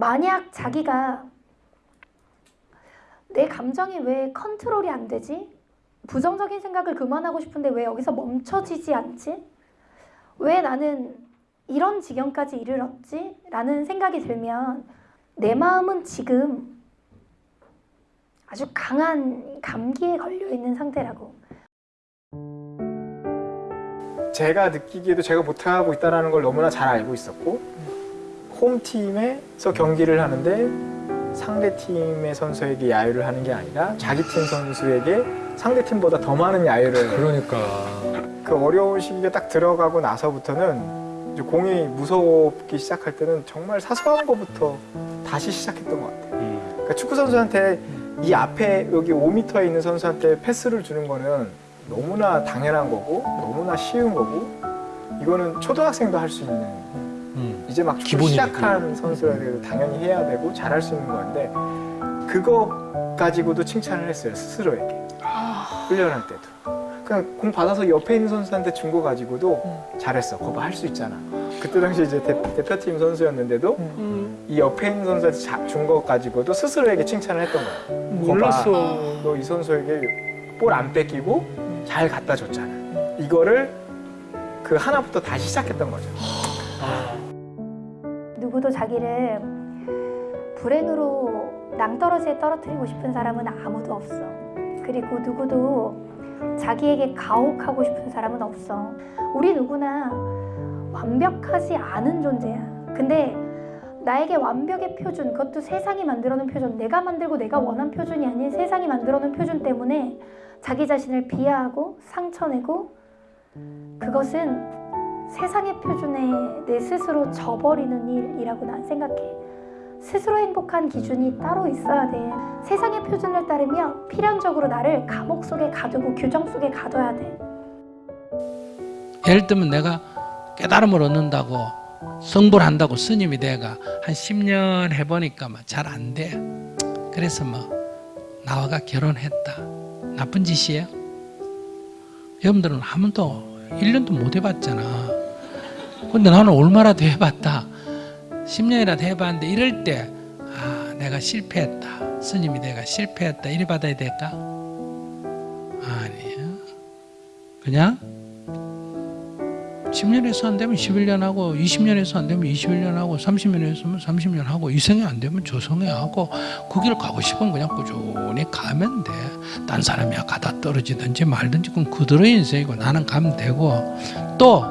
만약 자기가 내 감정이 왜 컨트롤이 안 되지? 부정적인 생각을 그만하고 싶은데 왜 여기서 멈춰지지 않지? 왜 나는 이런 지경까지 이르렀지? 라는 생각이 들면 내 마음은 지금 아주 강한 감기에 걸려 있는 상태라고. 제가 느끼기에도 제가 못하고 있다는 걸 너무나 잘 알고 있었고 홈팀에서 경기를 하는데 상대 팀의 선수에게 야유를 하는 게 아니라 자기 팀 선수에게 상대 팀보다 더 많은 야유를 그러니까 그 어려운 시기가 딱 들어가고 나서부터는 이제 공이 무섭기 시작할 때는 정말 사소한 것부터 다시 시작했던 것 같아요. 음. 그러니까 축구 선수한테 이 앞에 여기 5m에 있는 선수한테 패스를 주는 거는 너무나 당연한 거고 너무나 쉬운 거고 이거는 초등학생도 할 수 있는 음. 이제 막 축구 기본이니까. 시작한 선수라도 당연히 해야 되고 잘할 수 있는 건데 그거 가지고도 칭찬을 했어요 스스로에게. 훈련할 때도. 그냥 공 받아서 옆에 있는 선수한테 준 거 가지고도 잘했어. 거봐 할 수 있잖아. 그때 당시 이제 대, 대표팀 선수였는데도 이 옆에 있는 선수한테 준 거 가지고도 스스로에게 칭찬을 했던 거예요 몰랐어. 너 이 선수에게 볼 안 뺏기고 잘 갖다 줬잖아. 이거를 그 하나부터 다시 시작했던 거죠 누구도 자기를 불행으로 낭떠러지에 떨어뜨리고 싶은 사람은 아무도 없어. 그리고 누구도 자기에게 가혹하고 싶은 사람은 없어. 우리 누구나 완벽하지 않은 존재야. 근데 나에게 완벽의 표준, 그것도 세상이 만들어 놓은 표준, 내가 만들고 내가 원한 표준이 아닌 세상이 만들어 놓은 표준 때문에 자기 자신을 비하하고 상처내고 그것은 세상의 표준에 내 스스로 져버리는 일이라고 난 생각해. 스스로 행복한 기준이 따로 있어야 돼. 세상의 표준을 따르면 필연적으로 나를 감옥 속에 가두고 규정 속에 가둬야 돼. 예를 들면 내가 깨달음을 얻는다고 성불 한다고 스님이 돼가 한 10년 해보니까 잘 안 돼. 그래서 뭐 나와가 결혼했다. 나쁜 짓이에요? 여러분들은 한 번도 1년도 못 해봤잖아. 근데 나는 얼마나 더 해봤다. 10년이라도 해봤는데 이럴 때 아, 내가 실패했다. 스님이 내가 실패했다. 이래 받아야 될까? 아니야. 그냥 10년에서 안 되면 11년 하고 20년에서 안 되면 21년 하고 30년에서 하면 30년 하고 이성이 안 되면 저성에 하고 그 길 가고 싶으면 그냥 꾸준히 가면 돼. 딴 사람이야 가다 떨어지든지 말든지 그건 그들의 인생이고 나는 가면 되고 또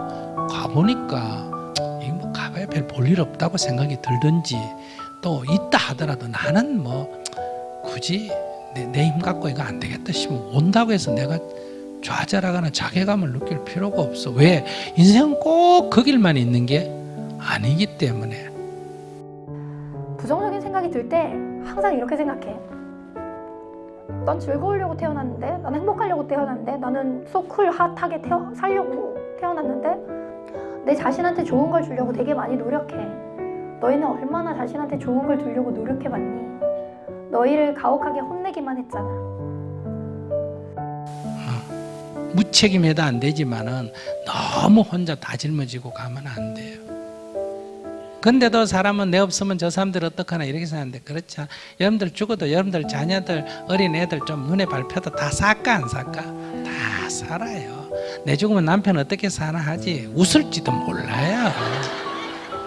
가보니까 이뭐 가봐야 별 볼 일 없다고 생각이 들든지 또 있다 하더라도 나는 뭐 굳이 내힘 갖고 이거 안 되겠다 싶으면 온다고 해서 내가 좌절하거나 자괴감을 느낄 필요가 없어. 왜? 인생은 꼭 그 길만 있는 게 아니기 때문에. 부정적인 생각이 들 때 항상 이렇게 생각해. 난 즐거우려고 태어났는데, 난 행복하려고 태어났는데, 나는 소쿨 핫하게 태어, 살려고 태어났는데, 내 자신한테 좋은 걸 주려고 되게 많이 노력해. 너희는 얼마나 자신한테 좋은 걸 주려고 노력해봤니? 너희를 가혹하게 혼내기만 했잖아. 무책임해도 안 되지만은 너무 혼자 다 짊어지고 가면 안 돼요. 근데도 사람은 내 없으면 저 사람들 어떡하나 이렇게 생각하는데 그렇지. 여러분들 죽어도 여러분들 자녀들 어린 애들 좀 눈에 밟혀도 다 살까 안 살까? 다 살아요. 내 죽으면 남편 어떻게 사나 하지 웃을지도 몰라요.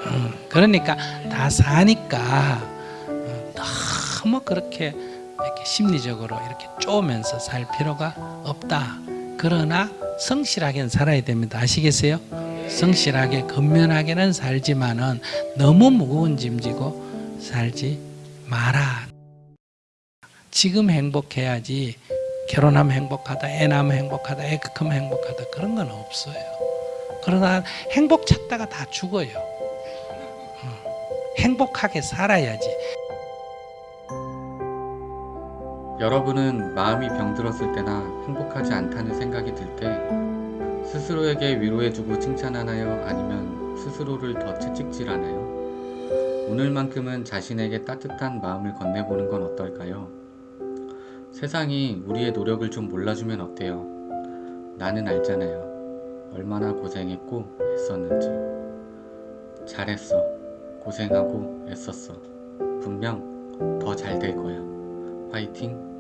음, 그러니까 다 사니까 음, 너무 그렇게 이렇게 심리적으로 이렇게 쪼면서 살 필요가 없다. 그러나 성실하게는 살아야 됩니다. 아시겠어요? 성실하게 근면하게는 살지만은 너무 무거운 짐 지고 살지 마라. 지금 행복해야지 결혼하면 행복하다, 애 낳으면 행복하다, 애 크면 행복하다 그런 건 없어요. 그러나 행복 찾다가 다 죽어요. 어, 행복하게 살아야지. 여러분은 마음이 병들었을 때나 행복하지 않다는 생각이 들 때 스스로에게 위로해주고 칭찬하나요? 아니면 스스로를 더 채찍질하나요? 오늘만큼은 자신에게 따뜻한 마음을 건네보는 건 어떨까요? 세상이 우리의 노력을 좀 몰라주면 어때요? 나는 알잖아요. 얼마나 고생했고 애썼는지. 잘했어. 고생하고 애썼어. 분명 더 잘 될 거야. 파이팅!